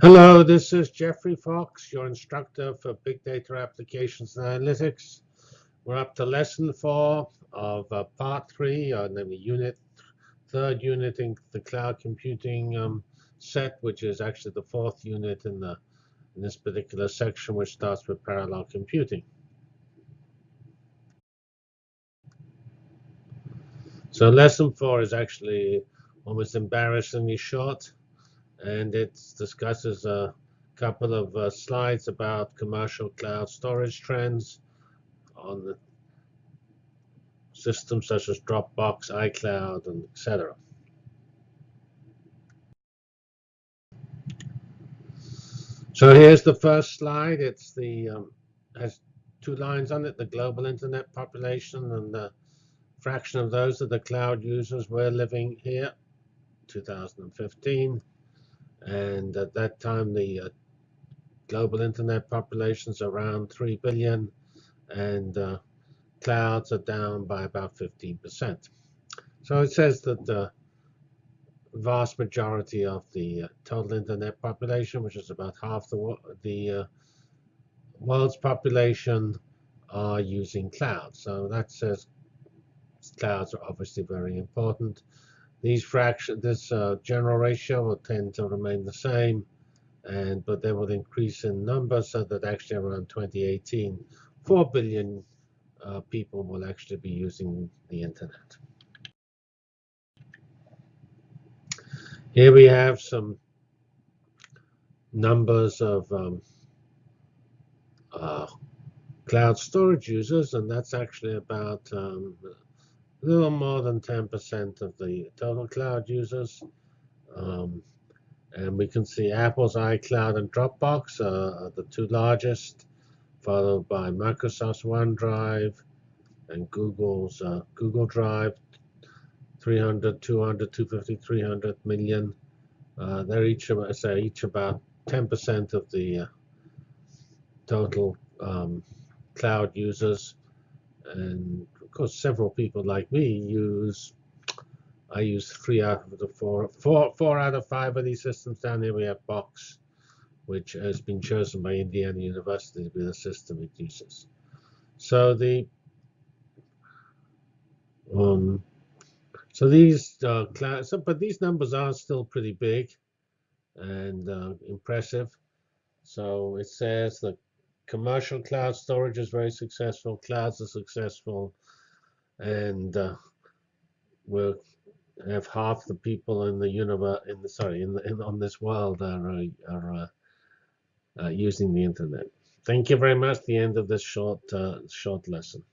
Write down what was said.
Hello, this is Geoffrey Fox, your instructor for Big Data Applications and Analytics. We're up to lesson four of uh, part three, uh, namely unit, third unit in the cloud computing um, set, which is actually the fourth unit in, the, in this particular section, which starts with parallel computing. So lesson four is actually almost embarrassingly short and it discusses a couple of uh, slides about commercial cloud storage trends on the systems such as Dropbox, iCloud, and etc. So here's the first slide. It's the um, has two lines on it: the global internet population and the fraction of those of the cloud users we're living here, 2015. And at that time, the uh, global internet population is around 3 billion, and uh, clouds are down by about 15%. So it says that the vast majority of the uh, total internet population, which is about half the, the uh, world's population, are using clouds. So that says clouds are obviously very important. These fraction, this uh, general ratio will tend to remain the same, and but they will increase in number so that actually around 2018, 4 billion uh, people will actually be using the internet. Here we have some numbers of um, uh, cloud storage users, and that's actually about um, a little more than 10% of the total cloud users. Um, and we can see Apple's iCloud and Dropbox are the two largest, followed by Microsoft's OneDrive and Google's uh, Google Drive, 300, 200, 250, 300 million. Uh, they're each, say, each about 10% of the uh, total um, cloud users. And of course, several people like me use, I use three out of the four, four, four out of five of these systems. Down here we have Box, which has been chosen by Indiana University to be the system it uses. So the um, so these uh, class, but these numbers are still pretty big and uh, impressive. So it says that commercial cloud storage is very successful, clouds are successful, and uh, we'll have half the people in the universe, in the sorry, in, the, in on this world are uh, are uh, uh, using the internet. Thank you very much. The end of this short uh, short lesson.